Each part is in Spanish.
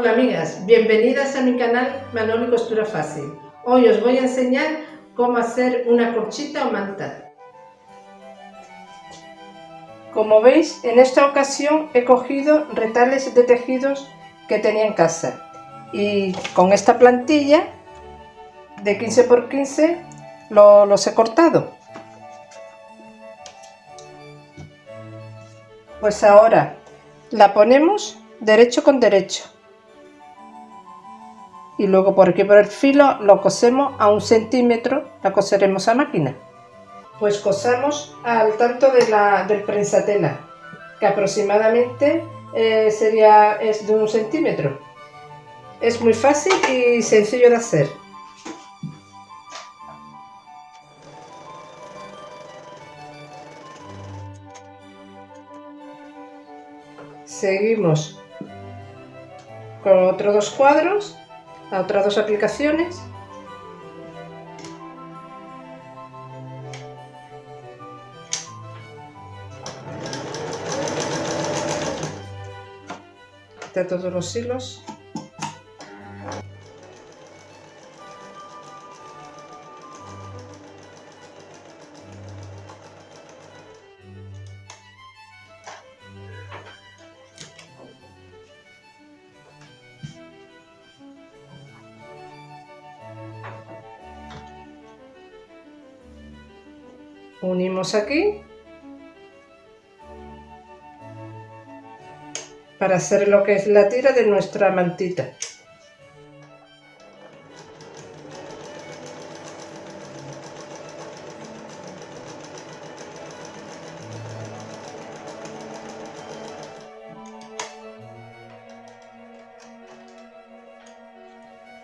Hola amigas, bienvenidas a mi canal Manoli Costura Fácil. Hoy os voy a enseñar cómo hacer una corchita o manta. Como veis, en esta ocasión he cogido retales de tejidos que tenía en casa y con esta plantilla de 15 x 15 los he cortado. Pues ahora la ponemos derecho con derecho y luego por aquí por el filo lo cosemos a un centímetro, la coseremos a máquina. Pues cosamos al tanto de la, del prensatela, que aproximadamente eh, sería es de un centímetro. Es muy fácil y sencillo de hacer. Seguimos con otros dos cuadros otras dos aplicaciones. De todos los hilos unimos aquí para hacer lo que es la tira de nuestra mantita.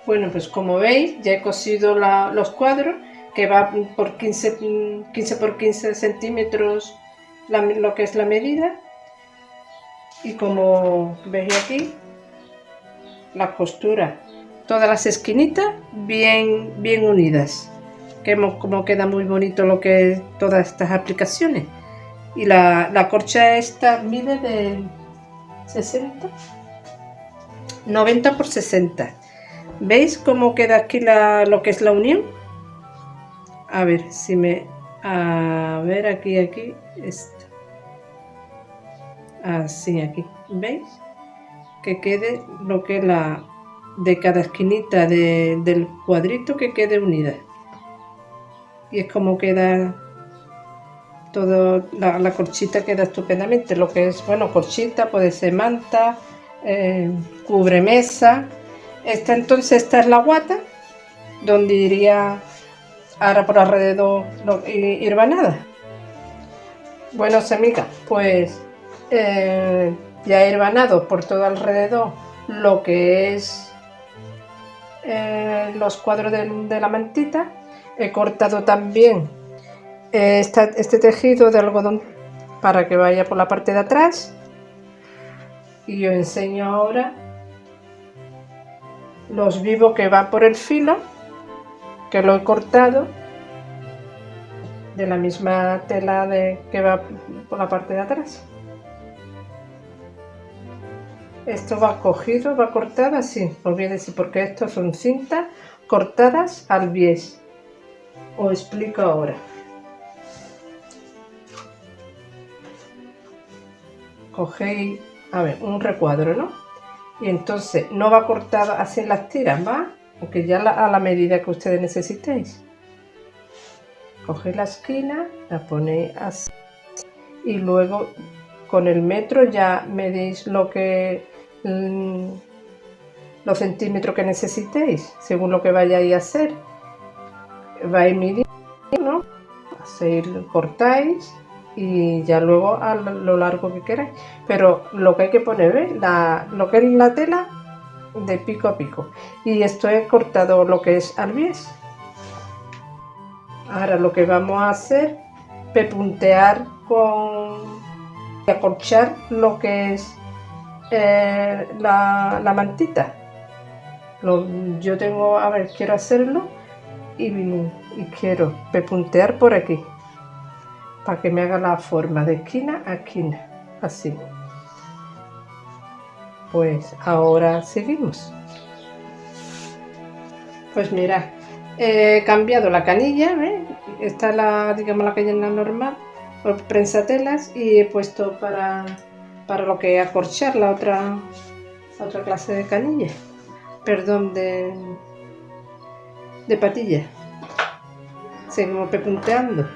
Bueno, pues como veis ya he cosido los cuadros que va por 15, 15 por 15 centímetros lo que es la medida. Y como veis aquí la costura. Todas las esquinitas bien bien unidas. Que como queda muy bonito lo que es todas estas aplicaciones. Y la, la corcha esta mide de 60 90 por 60 veis cómo queda aquí la, lo que es la unión a ver si me a ver aquí aquí esto. Así aquí veis que quede lo que la de cada esquinita del cuadrito que quede unida. Y es como queda todo la, corchita queda estupendamente. Lo que es bueno corchita puede ser manta eh, cubre mesa. Esta entonces esta es la guata donde iría ahora por alrededor no irva nada. Bueno amigas pues eh, ya he herbanado por todo alrededor lo que es eh, los cuadros de, la mantita. He cortado también eh, este tejido de algodón para que vaya por la parte de atrás. Y os enseño ahora los vivos que van por el filo que lo he cortado de la misma tela de, que va por la parte de atrás. Esto va cogido, va cortado así, decir porque estos son cintas cortadas al bies. Os explico ahora. Cogéis, a ver, un recuadro, ¿no? Y entonces no va cortado así en las tiras, va porque ya a la medida que ustedes necesitéis. Cogéis la esquina, la ponéis así y luego con el metro ya medís lo que mm, los centímetros que necesitéis según lo que vayáis a hacer. Vais midiendo, ¿no? cortáis y ya luego a lo largo que queráis. Pero lo que hay que poner, La, lo que es la tela de pico a pico. Y esto he cortado lo que es al bies ahora lo que vamos a hacer pepuntear con acorchar lo que es eh, la, mantita. Yo tengo a ver quiero hacerlo y, y quiero pepuntear por aquí para que me haga la forma de esquina a esquina así pues ahora seguimos. Pues mira, he cambiado la canilla, ¿ves? Esta es la, digamos, la canilla normal, por prensatelas y he puesto para, para lo que acorchar la otra, otra clase de canilla, perdón, de, de patilla. Seguimos pepunteando.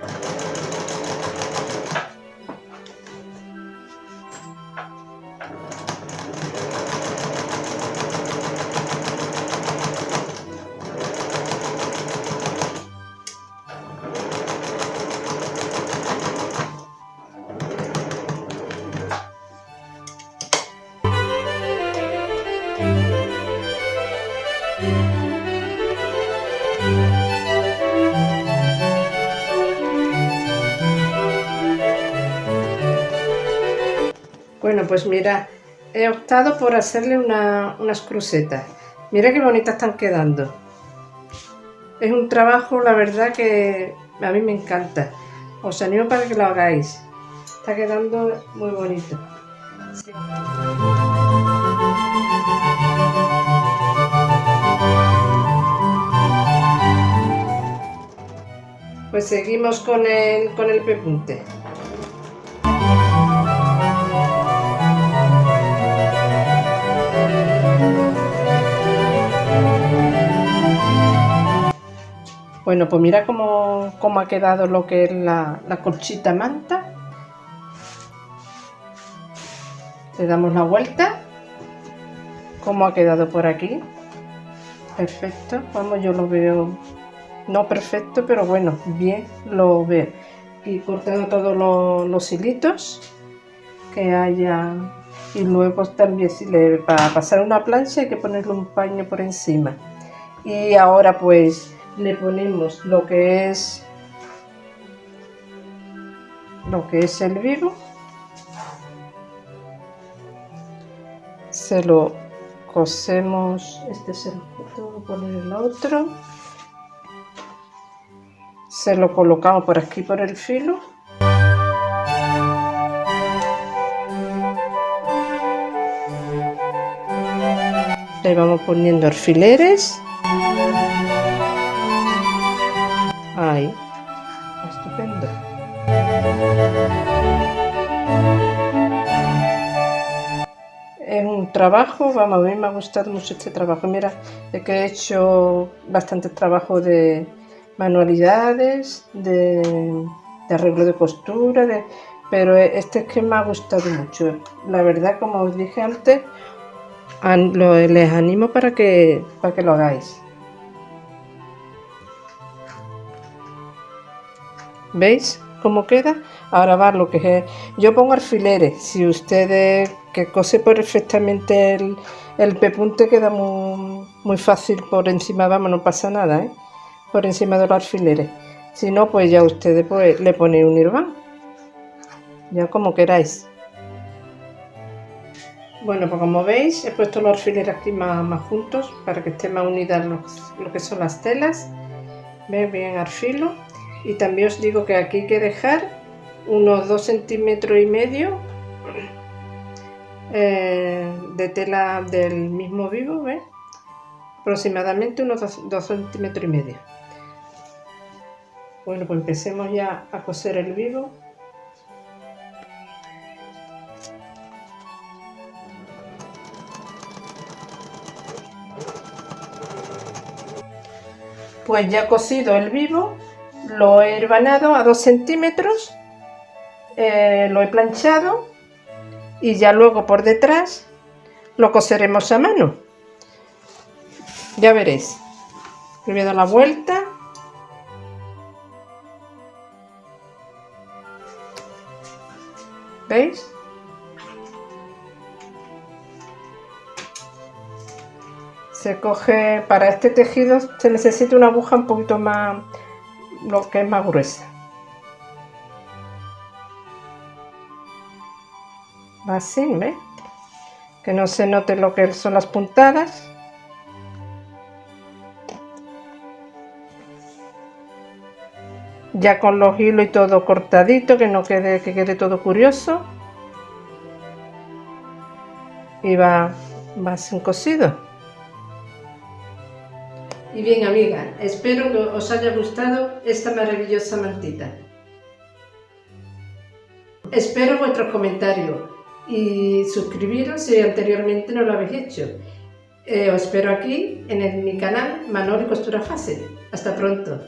Pues mira, he optado por hacerle unas crucetas. Mira qué bonitas están quedando. Es un trabajo, la verdad, que a mí me encanta. Os animo para que lo hagáis. Está quedando muy bonito. Pues seguimos con el, con el pepunte. Bueno, pues mira cómo, ha quedado lo que es la, la colchita manta. Le damos la vuelta. Cómo ha quedado por aquí. Perfecto. Vamos, yo lo veo no perfecto, pero bueno, bien lo veo. Y cortando todos los, hilitos que haya. Y luego también si le, para pasar una plancha hay que ponerle un paño por encima. Y ahora pues le ponemos lo que es lo que es el vivo se lo cosemos este se lo poner el otro se lo colocamos por aquí por el filo. Le vamos poniendo alfileres trabajo, vamos, a mí me ha gustado mucho este trabajo. Mira, de que he hecho bastante trabajo de manualidades, de, arreglo de costura, de, pero este es que me ha gustado mucho. La verdad, como os dije antes, les animo para que, para que lo hagáis. ¿Veis cómo queda? Ahora va lo que es... Yo pongo alfileres. Si ustedes que cose perfectamente el, el pepunte queda muy, muy fácil por encima, vamos, no pasa nada, ¿eh? Por encima de los alfileres. Si no, pues ya ustedes pues, le ponen un irván. Ya como queráis. Bueno, pues como veis, he puesto los alfileres aquí más, juntos para que estén más unidas lo que son las telas. ¿Veis? Bien al filo y también os digo que aquí hay que dejar unos 2 centímetros y medio eh, de tela del mismo vivo aproximadamente unos 2 centímetros y medio. Bueno pues empecemos ya a coser el vivo. Pues ya cosido el vivo lo he herbanado a 2 centímetros, eh, lo he planchado y ya luego por detrás lo coseremos a mano. Ya veréis. Le la vuelta. ¿Veis? Se coge, para este tejido se necesita una aguja un poquito más, lo que es más gruesa. Así, ¿ves? Que no se note lo que son las puntadas. Ya con los hilos y todo cortadito, que no quede, que quede todo curioso. Y va vas cosido. Y bien amiga, espero que os haya gustado esta maravillosa mantita. Espero vuestros comentarios y suscribiros si anteriormente no lo habéis hecho. Eh, os espero aquí en mi canal Manoli Costura Fácil. Hasta pronto.